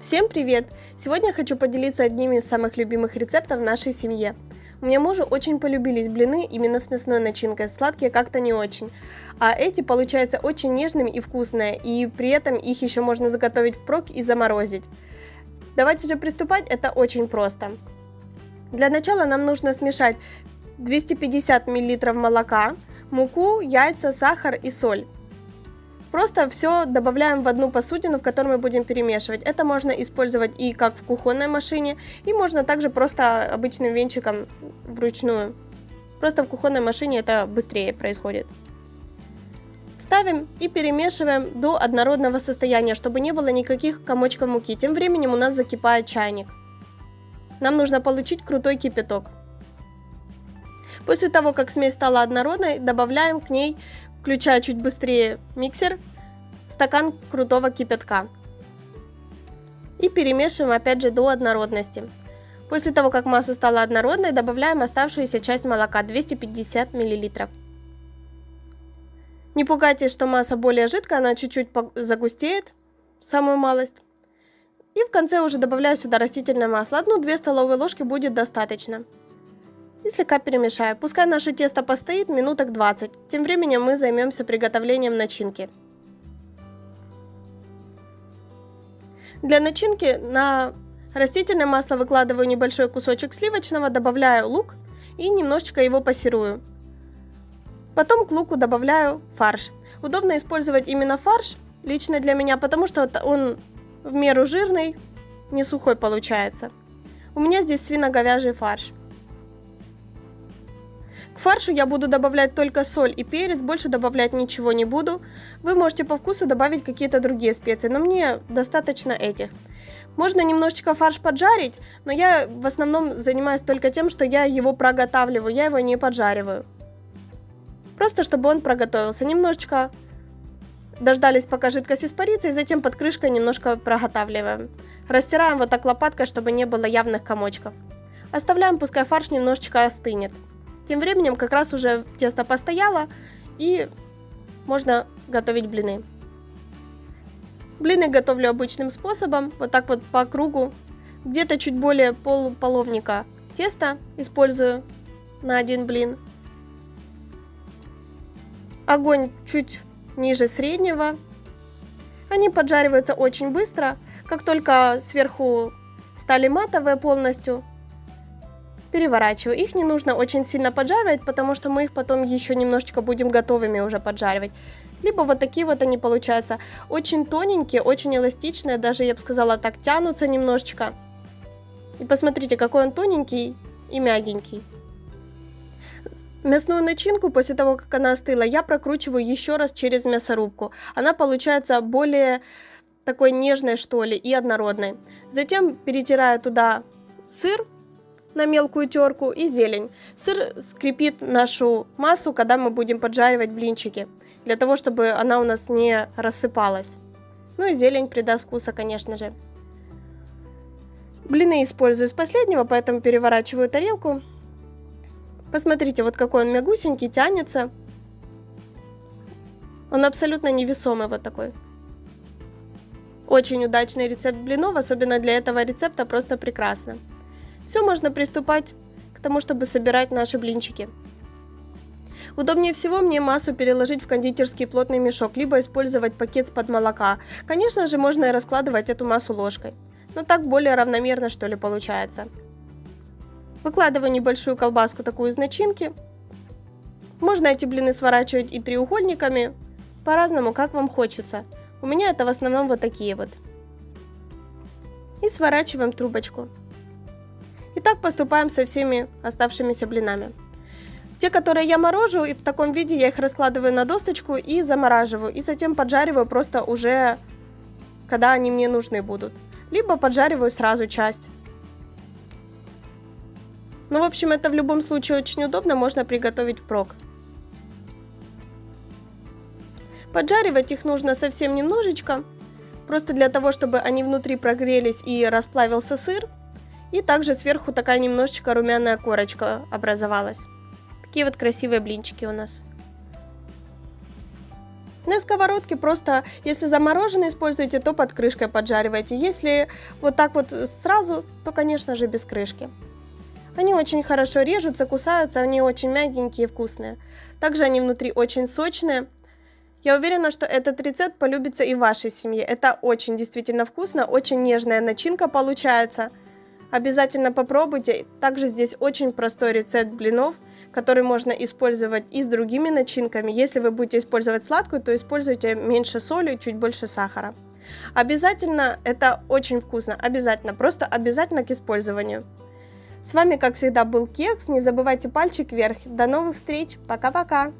Всем привет! Сегодня хочу поделиться одним из самых любимых рецептов в нашей семье. У меня мужу очень полюбились блины именно с мясной начинкой, сладкие как-то не очень. А эти получаются очень нежными и вкусные, и при этом их еще можно заготовить впрок и заморозить. Давайте же приступать, это очень просто. Для начала нам нужно смешать 250 мл молока, муку, яйца, сахар и соль. Просто все добавляем в одну посудину, в которой мы будем перемешивать. Это можно использовать и как в кухонной машине, и можно также просто обычным венчиком вручную. Просто в кухонной машине это быстрее происходит. Ставим и перемешиваем до однородного состояния, чтобы не было никаких комочков муки. Тем временем у нас закипает чайник. Нам нужно получить крутой кипяток. После того, как смесь стала однородной, добавляем к ней включая чуть быстрее миксер, стакан крутого кипятка. И перемешиваем опять же до однородности. После того, как масса стала однородной, добавляем оставшуюся часть молока 250 мл. Не пугайтесь, что масса более жидкая, она чуть-чуть загустеет, самую малость. И в конце уже добавляю сюда растительное масло. Одну-две столовые ложки будет достаточно и слегка перемешаю. Пускай наше тесто постоит минуток 20. Тем временем мы займемся приготовлением начинки. Для начинки на растительное масло выкладываю небольшой кусочек сливочного, добавляю лук и немножечко его пассирую. Потом к луку добавляю фарш. Удобно использовать именно фарш, лично для меня, потому что он в меру жирный, не сухой получается. У меня здесь свино-говяжий фарш. Фаршу я буду добавлять только соль и перец, больше добавлять ничего не буду. Вы можете по вкусу добавить какие-то другие специи, но мне достаточно этих. Можно немножечко фарш поджарить, но я в основном занимаюсь только тем, что я его проготавливаю, я его не поджариваю. Просто чтобы он проготовился. Немножечко дождались, пока жидкость испарится, и затем под крышкой немножко проготавливаем. Растираем вот так лопаткой, чтобы не было явных комочков. Оставляем, пускай фарш немножечко остынет. Тем временем как раз уже тесто постояло, и можно готовить блины. Блины готовлю обычным способом, вот так вот по кругу. Где-то чуть более полуполовника теста использую на один блин. Огонь чуть ниже среднего. Они поджариваются очень быстро. Как только сверху стали матовые полностью, переворачиваю. Их не нужно очень сильно поджаривать, потому что мы их потом еще немножечко будем готовыми уже поджаривать. Либо вот такие вот они получаются. Очень тоненькие, очень эластичные, даже я бы сказала так, тянутся немножечко. И посмотрите, какой он тоненький и мягенький. Мясную начинку после того, как она остыла, я прокручиваю еще раз через мясорубку. Она получается более такой нежной, что ли, и однородной. Затем перетираю туда сыр, на мелкую терку и зелень. Сыр скрепит нашу массу, когда мы будем поджаривать блинчики, для того, чтобы она у нас не рассыпалась. Ну и зелень придаст вкуса, конечно же. Блины использую с последнего, поэтому переворачиваю тарелку. Посмотрите, вот какой он мягусенький, тянется. Он абсолютно невесомый вот такой. Очень удачный рецепт блинов, особенно для этого рецепта, просто прекрасно. Все, можно приступать к тому, чтобы собирать наши блинчики. Удобнее всего мне массу переложить в кондитерский плотный мешок, либо использовать пакет с-под молока. Конечно же, можно и раскладывать эту массу ложкой. Но так более равномерно, что ли, получается. Выкладываю небольшую колбаску такую из начинки. Можно эти блины сворачивать и треугольниками, по-разному, как вам хочется. У меня это в основном вот такие вот. И сворачиваем трубочку. Так поступаем со всеми оставшимися блинами. Те, которые я морожу, и в таком виде я их раскладываю на досточку и замораживаю. И затем поджариваю просто уже, когда они мне нужны будут. Либо поджариваю сразу часть. Ну, в общем, это в любом случае очень удобно, можно приготовить впрок. Поджаривать их нужно совсем немножечко, просто для того, чтобы они внутри прогрелись и расплавился сыр. И также сверху такая немножечко румяная корочка образовалась. Такие вот красивые блинчики у нас. На сковородке просто, если замороженные используете, то под крышкой поджаривайте. Если вот так вот сразу, то, конечно же, без крышки. Они очень хорошо режутся, кусаются, они очень мягенькие и вкусные. Также они внутри очень сочные. Я уверена, что этот рецепт полюбится и вашей семье. Это очень действительно вкусно, очень нежная начинка получается. Обязательно попробуйте. Также здесь очень простой рецепт блинов, который можно использовать и с другими начинками. Если вы будете использовать сладкую, то используйте меньше соли, чуть больше сахара. Обязательно, это очень вкусно, обязательно, просто обязательно к использованию. С вами, как всегда, был Кекс. Не забывайте пальчик вверх. До новых встреч. Пока-пока.